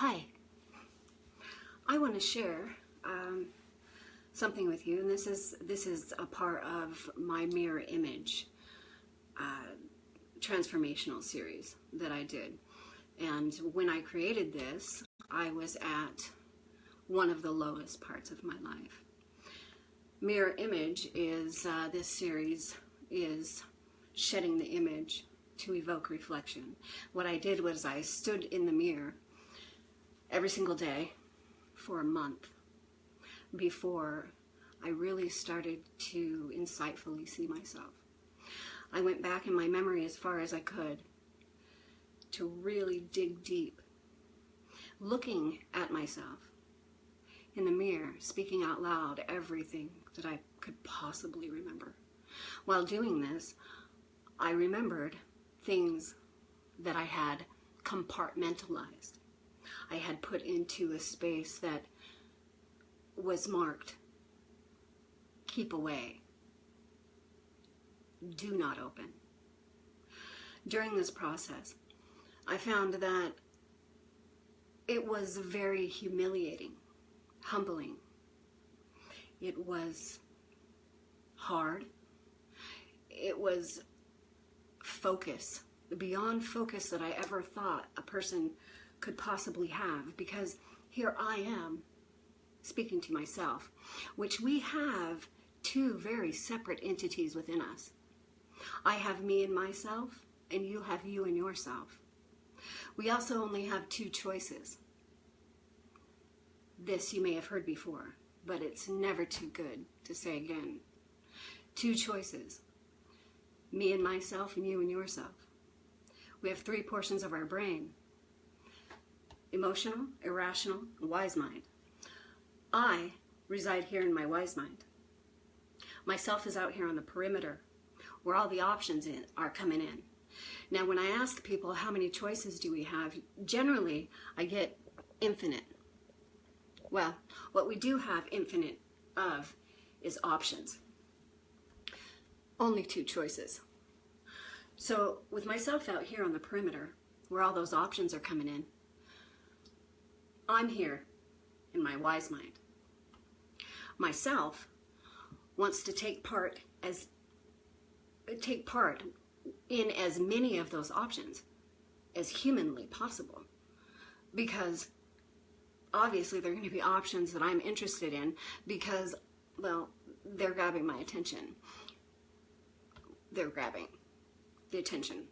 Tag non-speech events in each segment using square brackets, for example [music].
Hi. I want to share um, something with you, and this is this is a part of my mirror image uh, transformational series that I did. And when I created this, I was at one of the lowest parts of my life. Mirror image is uh, this series is shedding the image to evoke reflection. What I did was I stood in the mirror every single day for a month before I really started to insightfully see myself. I went back in my memory as far as I could to really dig deep, looking at myself in the mirror, speaking out loud everything that I could possibly remember. While doing this, I remembered things that I had compartmentalized. I had put into a space that was marked keep away, do not open. During this process, I found that it was very humiliating, humbling. It was hard. It was focus, beyond focus that I ever thought a person could possibly have because here I am speaking to myself, which we have two very separate entities within us. I have me and myself, and you have you and yourself. We also only have two choices. This you may have heard before, but it's never too good to say again. Two choices me and myself, and you and yourself. We have three portions of our brain emotional, irrational, wise mind. I reside here in my wise mind. Myself is out here on the perimeter where all the options in, are coming in. Now, when I ask people how many choices do we have, generally I get infinite. Well, what we do have infinite of is options. Only two choices. So with myself out here on the perimeter, where all those options are coming in, I'm here in my wise mind. Myself wants to take part as take part in as many of those options as humanly possible because obviously they're going to be options that I'm interested in because well they're grabbing my attention they're grabbing the attention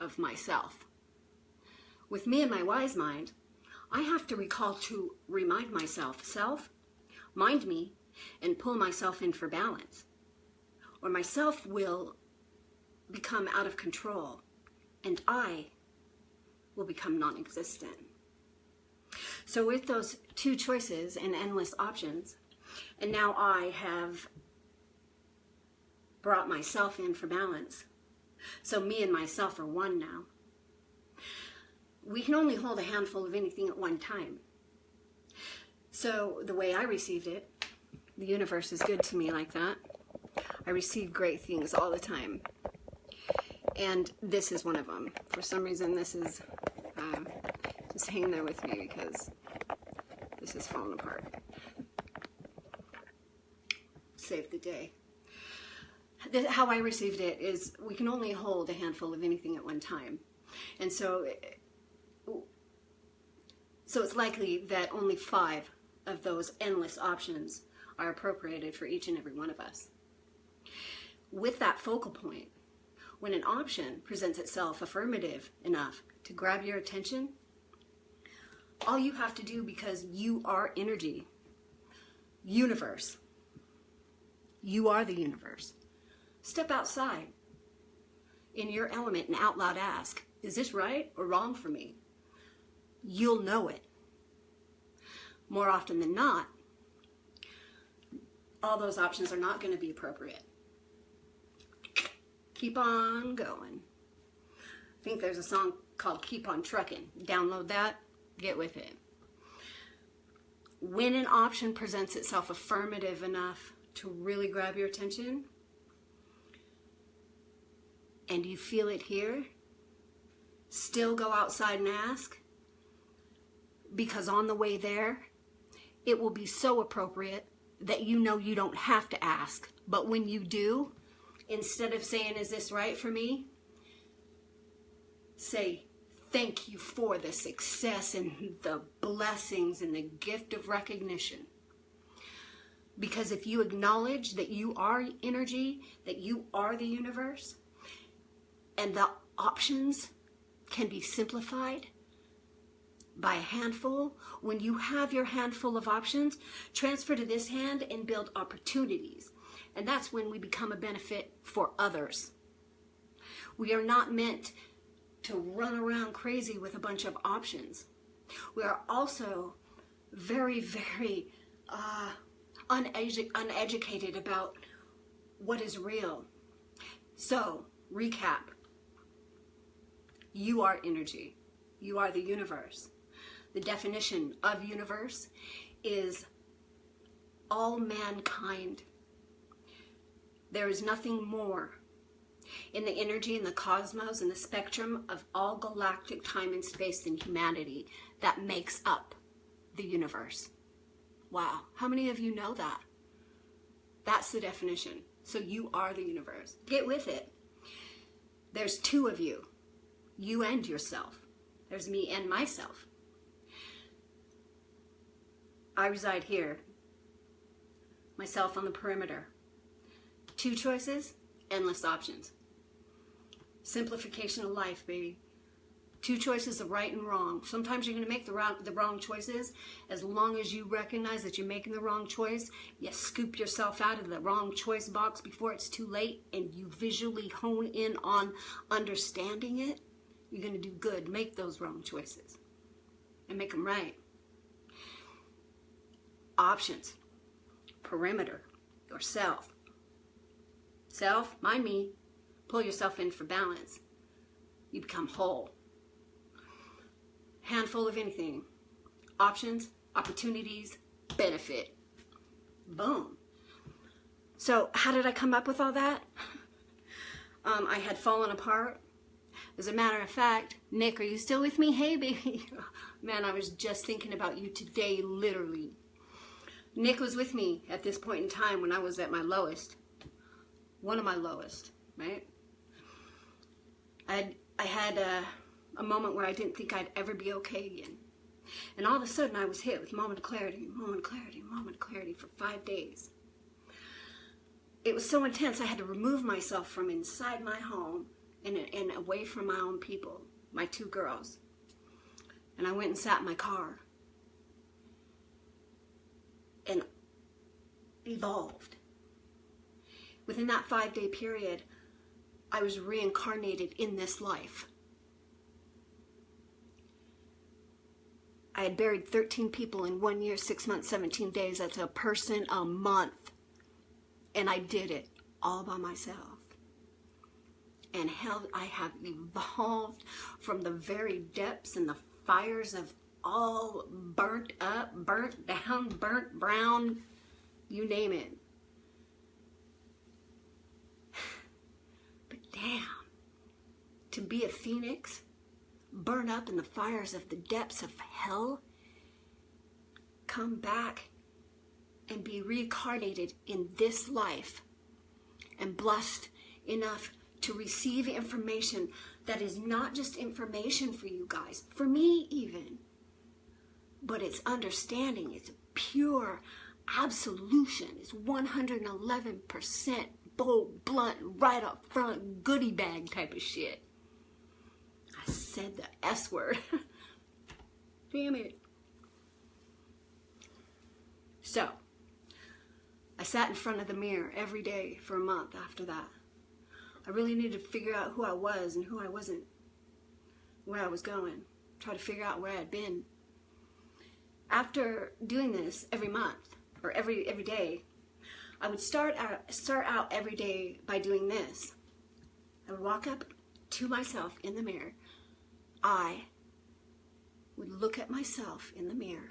of myself. With me and my wise mind, I have to recall to remind myself, self, mind me, and pull myself in for balance. Or myself will become out of control and I will become non existent. So, with those two choices and endless options, and now I have brought myself in for balance. So me and myself are one now. We can only hold a handful of anything at one time. So the way I received it, the universe is good to me like that. I receive great things all the time. And this is one of them. For some reason, this is uh, just hanging there with me because this is falling apart. Save the day how I received it is we can only hold a handful of anything at one time. And so, so it's likely that only five of those endless options are appropriated for each and every one of us. With that focal point, when an option presents itself affirmative enough to grab your attention, all you have to do because you are energy, universe, you are the universe Step outside in your element and out loud ask, is this right or wrong for me? You'll know it. More often than not, all those options are not going to be appropriate. Keep on going. I think there's a song called Keep on Trucking. Download that, get with it. When an option presents itself affirmative enough to really grab your attention, and you feel it here, still go outside and ask, because on the way there, it will be so appropriate that you know you don't have to ask. But when you do, instead of saying, Is this right for me? say, Thank you for the success and the blessings and the gift of recognition. Because if you acknowledge that you are energy, that you are the universe, and the options can be simplified by a handful, when you have your handful of options, transfer to this hand and build opportunities. And that's when we become a benefit for others. We are not meant to run around crazy with a bunch of options. We are also very, very uh, unedu- uneducated about what is real. So, recap you are energy, you are the universe. The definition of universe is all mankind. There is nothing more in the energy and the cosmos and the spectrum of all galactic time and space than humanity that makes up the universe. Wow. How many of you know that? That's the definition. So you are the universe. Get with it. There's two of you you and yourself. There's me and myself. I reside here, myself on the perimeter. Two choices, endless options. Simplification of life, baby. Two choices of right and wrong. Sometimes you're going to make the wrong, the wrong choices. As long as you recognize that you're making the wrong choice, you scoop yourself out of the wrong choice box before it's too late and you visually hone in on understanding it, you're going to do good. Make those wrong choices and make them right. Options, perimeter, yourself. Self, mind me, pull yourself in for balance. You become whole. Handful of anything. Options, opportunities, benefit. Boom. So, how did I come up with all that? [laughs] Um, I had fallen apart as a matter of fact, Nick, are you still with me? [laughs] Hey, baby. Man, I was just thinking about you today, literally. Nick was with me at this point in time when I was at my lowest. One of my lowest, right? i I had a, a moment where I didn't think I'd ever be okay again. And all of a sudden, I was hit with moment of clarity, moment of clarity, moment of clarity for five days. It was so intense, I had to remove myself from inside my home and, and away from my own people, my two girls. And I went and sat in my car and evolved. Within that five day period, I was reincarnated in this life. I had buried 13 people in one year, six months, 17 days. That's a person a month. And I did it all by myself and how I have evolved from the very depths and the fires of all burnt up, burnt down, burnt brown, you name it. But damn, to be a phoenix, burn up in the fires of the depths of hell, come back and be reincarnated in this life and blessed enough to receive information that is not just information for you guys, for me even, but it's understanding, it's pure absolution, it's 111% bold, blunt, right up front, goodie bag type of shit. I said the S word. [laughs] Damn it. So, I sat in front of the mirror every day for a month after that. I really needed to figure out who I was and who I wasn't, where I was going, try to figure out where I'd been. After doing this every month or every every day, I would start out start out every day by doing this. I would walk up to myself in the mirror. I would look at myself in the mirror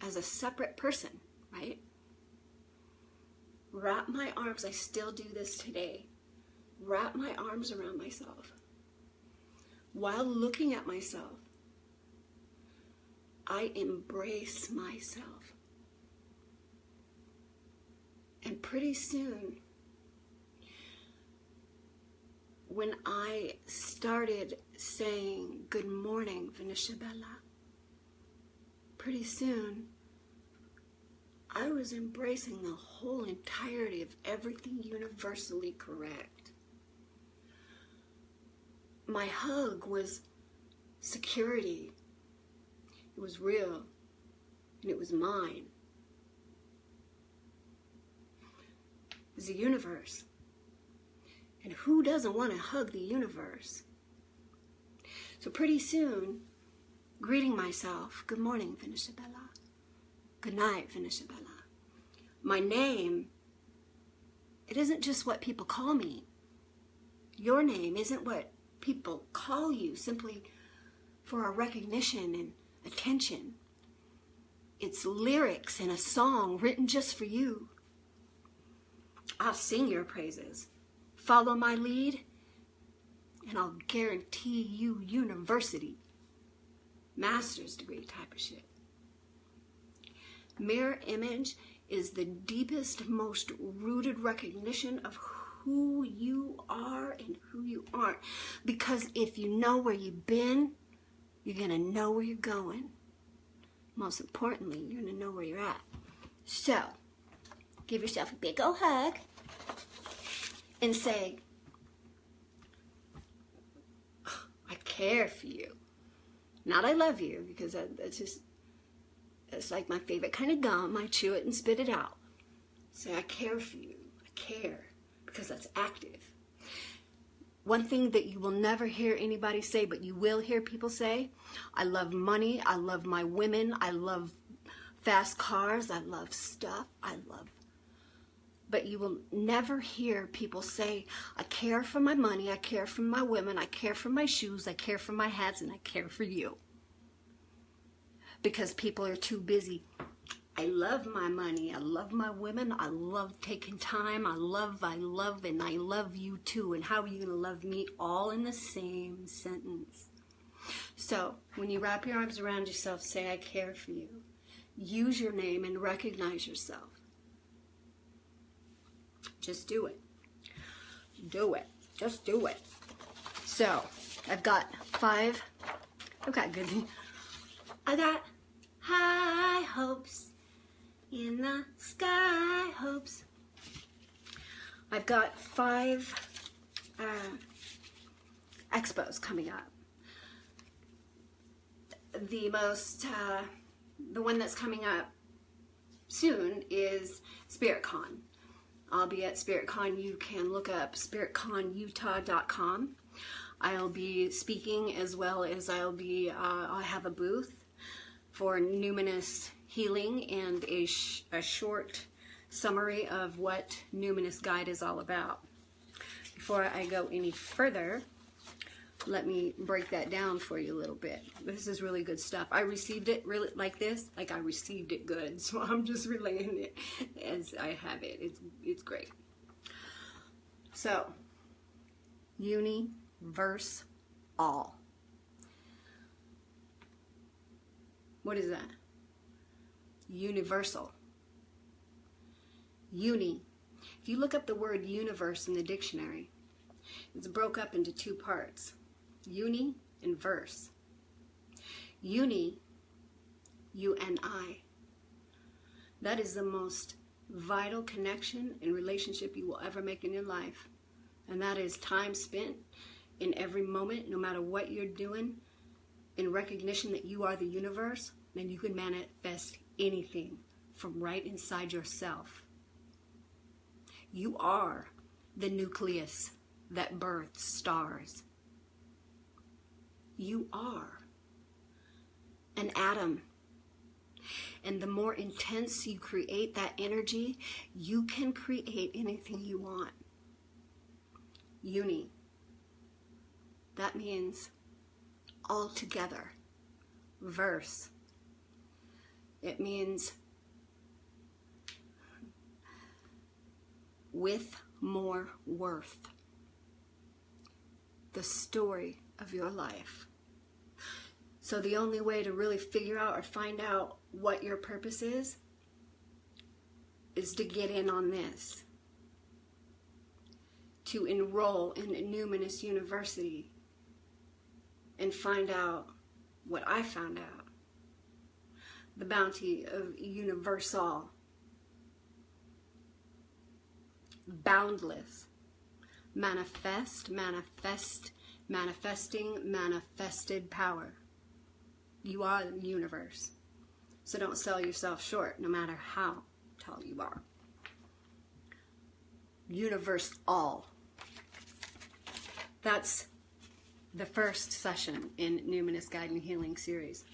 as a separate person, right? Wrap my arms, I still do this today wrap my arms around myself while looking at myself. I embrace myself. And pretty soon, when I started saying, Good morning, Venetia Bella, pretty soon, I was embracing the whole entirety of everything universally correct. My hug was security. It was real, and it was mine. It was the universe. And who doesn't want to hug the universe? So pretty soon, greeting myself, good morning, Venetia Good night, Venetia My name, it isn't just what people call me. Your name isn't what people call you simply for a recognition and attention. It's lyrics in a song written just for you. I'll sing your praises. Follow my lead, and I'll guarantee you university, master's degree type of shit. Mirror image is the deepest, most rooted recognition of who you are and who you aren't. Because if you know where you've been, you're going to know where you're going. Most importantly, you're going to know where you're at. So, give yourself a big old hug and say, I care for you. Not I love you, because that's just, it's like my favorite kind of gum. I chew it and spit it out. Say, I care for you. I care, because that's active. One thing that you will never hear anybody say, but you will hear people say, I love money, I love my women, I love fast cars, I love stuff, I love. But you will never hear people say, I care for my money, I care for my women, I care for my shoes, I care for my hats, and I care for you. Because people are too busy I love my money. I love my women. I love taking time. I love, I love, and I love you too. And how are you going to love me all in the same sentence? So when you wrap your arms around yourself, say, I care for you. Use your name and recognize yourself. Just do it. Do it. Just do it. So I've got five. I've got good. I got high hopes in the sky hopes. I've got five uh, expos coming up. The most, uh, the one that's coming up soon is SpiritCon. I'll be at SpiritCon. You can look up spiritconutah.com. I'll be speaking as well as I'll be, uh, I'll have a booth for numinous healing and a, sh a short summary of what Numinous Guide is all about. Before I go any further, let me break that down for you a little bit. This is really good stuff. I received it really like this, like I received it good. [laughs] So I'm just relaying it as I have it. It's, it's great. So, uni, verse, all. What is that? Universal. Uni. If you look up the word universe in the dictionary, it's broke up into two parts, uni and verse. Uni, U-N-I, that is the most vital connection and relationship you will ever make in your life. And that is time spent in every moment, no matter what you're doing, in recognition that you are the universe, then you can manifest anything from right inside yourself. You are the nucleus that births stars. You are an atom. And the more intense you create that energy, you can create anything you want. Uni. That means all together. Verse. It means with more worth. The story of your life. So the only way to really figure out or find out what your purpose is is to get in on this. To enroll in Numinous University and find out what I found out. The bounty of universal, boundless, manifest, manifest, manifesting, manifested power. You are the universe. So don't sell yourself short, no matter how tall you are. Universe all. That's the first session in Numinous Guiding Healing series.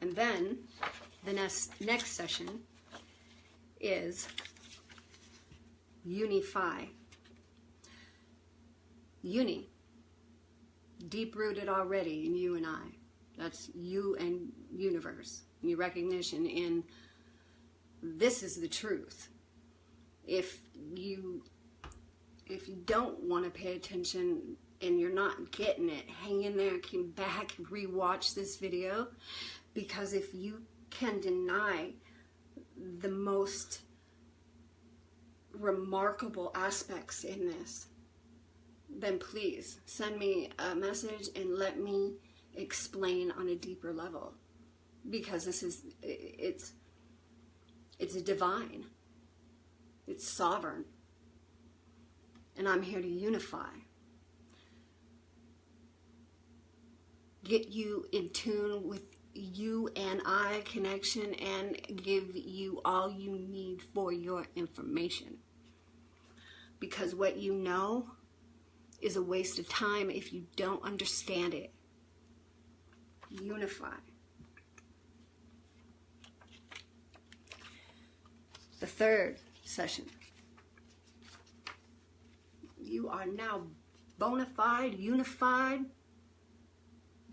And then the next next session is Unify. Uni. Deep rooted already in you and I. That's you and universe. Your recognition in this is the truth. If you if you don't want to pay attention and you're not getting it, hang in there, come back, rewatch this video. Because if you can deny the most remarkable aspects in this, then please send me a message and let me explain on a deeper level. Because this is, it's, it's divine. It's sovereign and I'm here to unify. Get you in tune with you and I connection and give you all you need for your information. Because what you know is a waste of time if you don't understand it. Unify. The third session you are now bona fide, unified,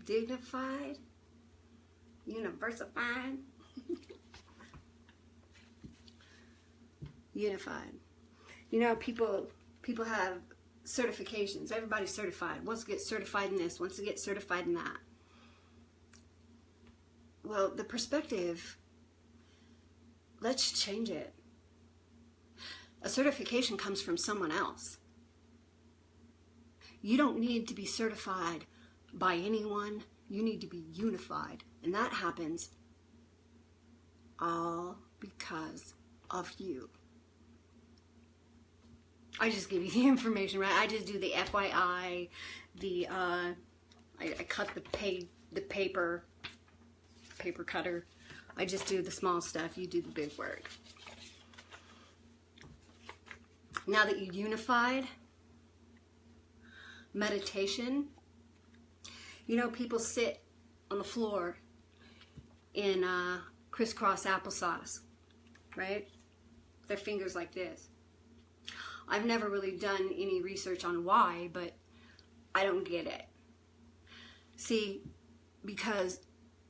dignified, universified, unified. You know, people people have certifications. Everybody's certified. Wants to get certified in this, wants to get certified in that. Well, the perspective, let's change it. A certification comes from someone else. You don't need to be certified by anyone. You need to be unified. And that happens all because of you. I just give you the [laughs] information, right? I just do the FYI, the uh, I, I cut the pay the paper, paper cutter. I just do the small stuff. You do the big work. Now that you unified, meditation. You know, people sit on the floor in uh, crisscross applesauce, right? Their fingers like this. I've never really done any research on why, but I don't get it. See, because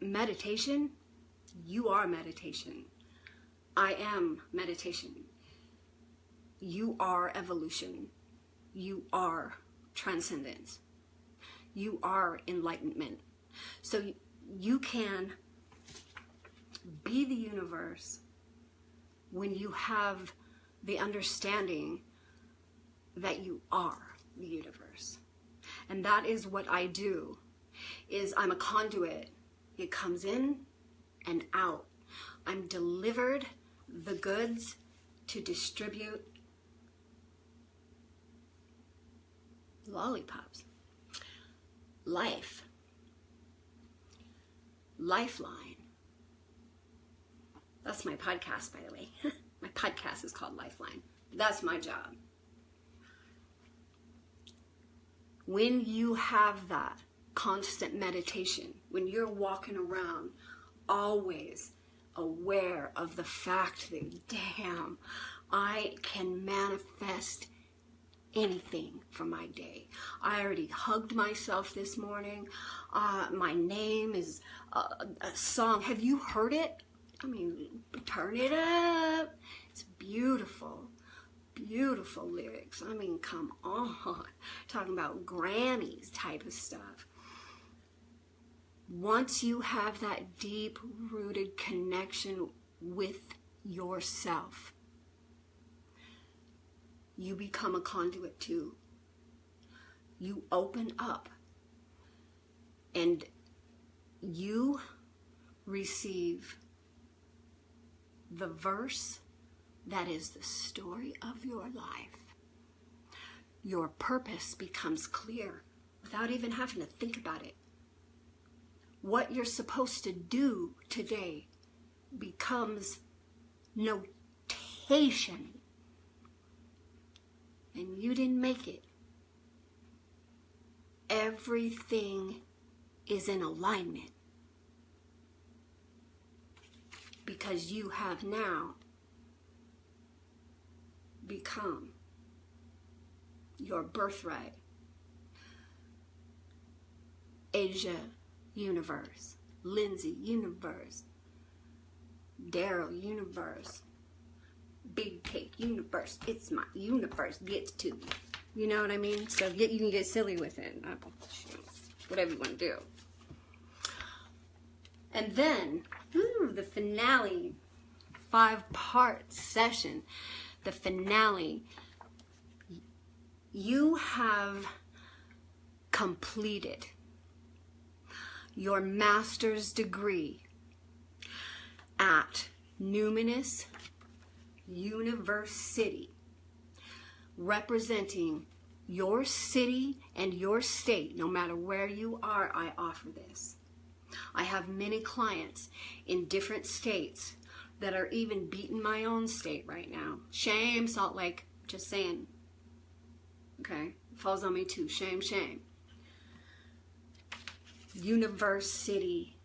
meditation, you are meditation. I am meditation. You are evolution. You are transcendence. You are enlightenment. So you can be the universe when you have the understanding that you are the universe. And that is what I do is I'm a conduit. It comes in and out. I'm delivered the goods to distribute lollipops. Life. Lifeline. That's my podcast, by the way. [laughs] my podcast is called Lifeline. That's my job. When you have that constant meditation, when you're walking around always aware of the fact that, damn, I can manifest anything for my day. I already hugged myself this morning. Uh, my name is a, a song. Have you heard it? I mean, turn it up. It's beautiful. Beautiful lyrics. I mean, come on. [laughs] Talking about Grammys type of stuff. once you have that deep rooted connection with yourself, you become a conduit too. You open up and you receive the verse that is the story of your life. Your purpose becomes clear without even having to think about it. What you're supposed to do today becomes notation. And you didn't make it. Everything is in alignment because you have now become your birthright. Asia universe, Lindsay universe, Daryl universe, Big Cake universe. It's my universe gets to you. You know what I mean? So get, you can get silly with it. Whatever you want to do. And then, ooh, the finale, five part session, the finale. You have completed your master's degree at Numinous University, representing your city and your state, no matter where you are, I offer this. I have many clients in different states that are even beating my own state right now. Shame, Salt Lake, just saying. Okay, falls on me too. Shame, shame. University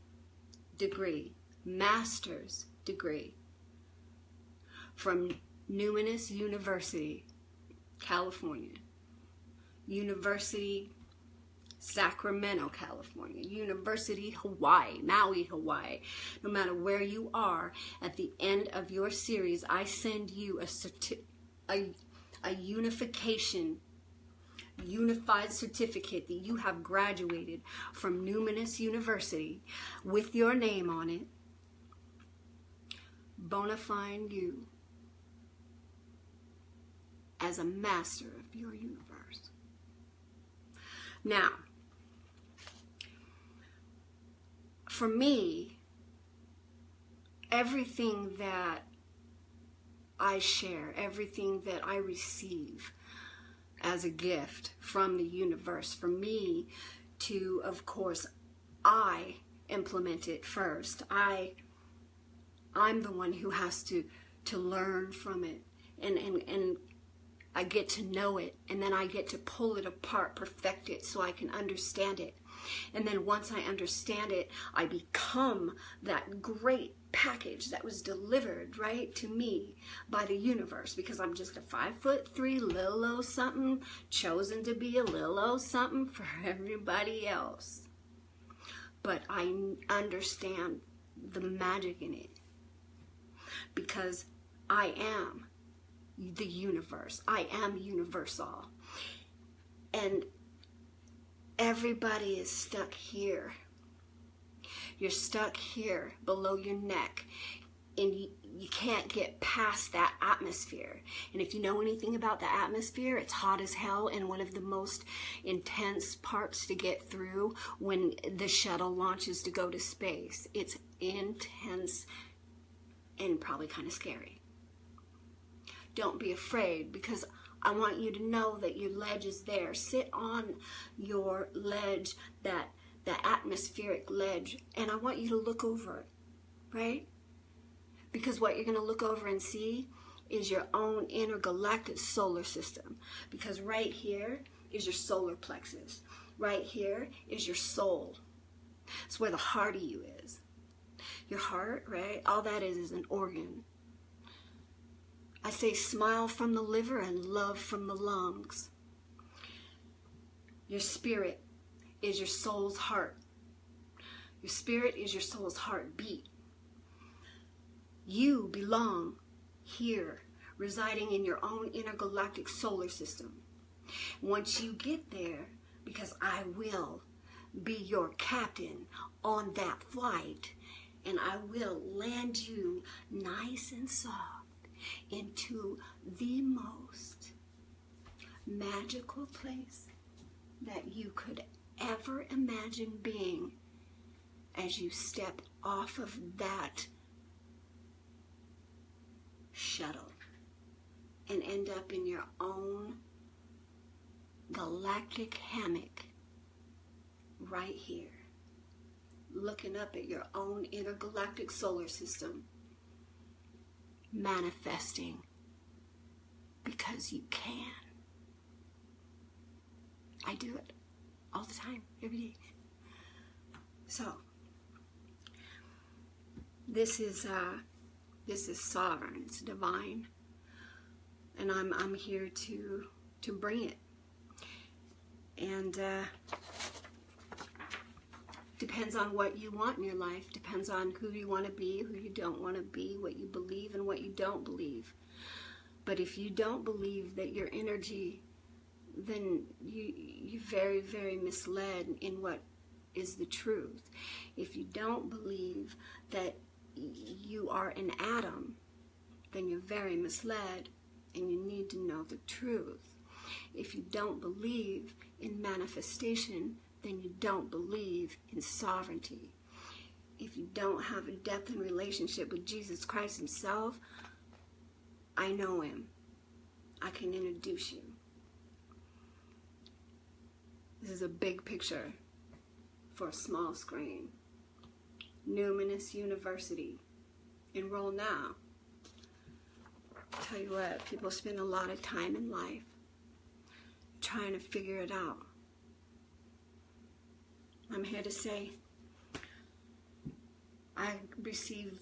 degree, master's degree from Numinous University, California. University Sacramento, California, University, Hawaii, Maui, Hawaii. No matter where you are, at the end of your series, I send you a, certi- a, a unification, unified certificate that you have graduated from Numinous University with your name on it, bonifying you as a master of your universe. Now, for me, everything that I share, everything that I receive as a gift from the universe, for me to, of course, I implement it first. I I'm the one who has to to learn from it and and and I get to know it and then I get to pull it apart, perfect it so I can understand it. And then once I understand it, I become that great package that was delivered right to me by the universe because I'm just a five foot three little something chosen to be a little something for [laughs] everybody else. But I understand the magic in it because I am the universe. I am universal. And everybody is stuck here. You're stuck here below your neck and you, you can't get past that atmosphere. And if you know anything about the atmosphere, it's hot as hell and one of the most intense parts to get through when the shuttle launches to go to space. It's intense and probably kind of scary. Don't be afraid because I want you to know that your ledge is there. Sit on your ledge, that the atmospheric ledge, and I want you to look over it, right? Because what you're going to look over and see is your own intergalactic solar system. Because right here is your solar plexus. Right here is your soul. It's where the heart of you is. Your heart, right? All that is is an organ. I say smile from the liver and love from the lungs. Your spirit is your soul's heart. Your spirit is your soul's heartbeat. You belong here, residing in your own intergalactic solar system. Once you get there, because I will be your captain on that flight, and I will land you nice and soft into the most magical place that you could ever imagine being as you step off of that shuttle and end up in your own galactic hammock right here, looking up at your own intergalactic solar system, manifesting because you can. I do it all the time, every day. So, this is uh, this is sovereign. It's divine, and I'm I'm here to to bring it. And uh, depends on what you want in your life. Depends on who you want to be, who you don't want to be, what you believe, and what you don't believe. But if you don't believe that your energy, then you you're very very misled in what is the truth. If you don't believe that you are an atom, then you're very misled and you need to know the truth. If you don't believe in manifestation, then you don't believe in sovereignty. If you don't have a depth and relationship with Jesus Christ Himself, I know Him. I can introduce you. This is a big picture for a small screen. Numinous University. Enroll now. Tell you what, people spend a lot of time in life trying to figure it out. I'm here to say I receive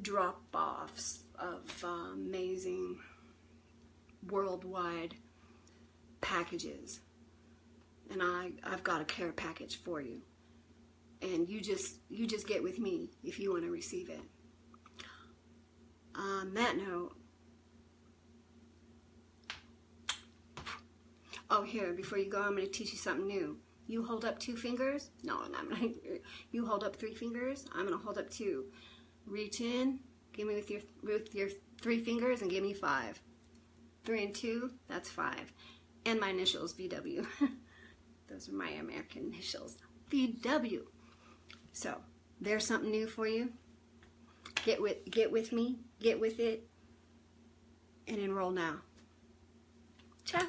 drop offs of uh, amazing worldwide packages. And I, I've got a care package for you. And you just you just get with me if you want to receive it. On that note, oh here, before you go, I'm going to teach you something new. You hold up two fingers. No, I'm not. [laughs] You hold up three fingers. I'm to hold up two. Reach in. Give me with your with your three fingers and give me five. Three and two. That's five. And my initials VW. [laughs] Those are my American initials. VW. So there's something new for you. Get with get with me. Get with it. And enroll now. Ciao.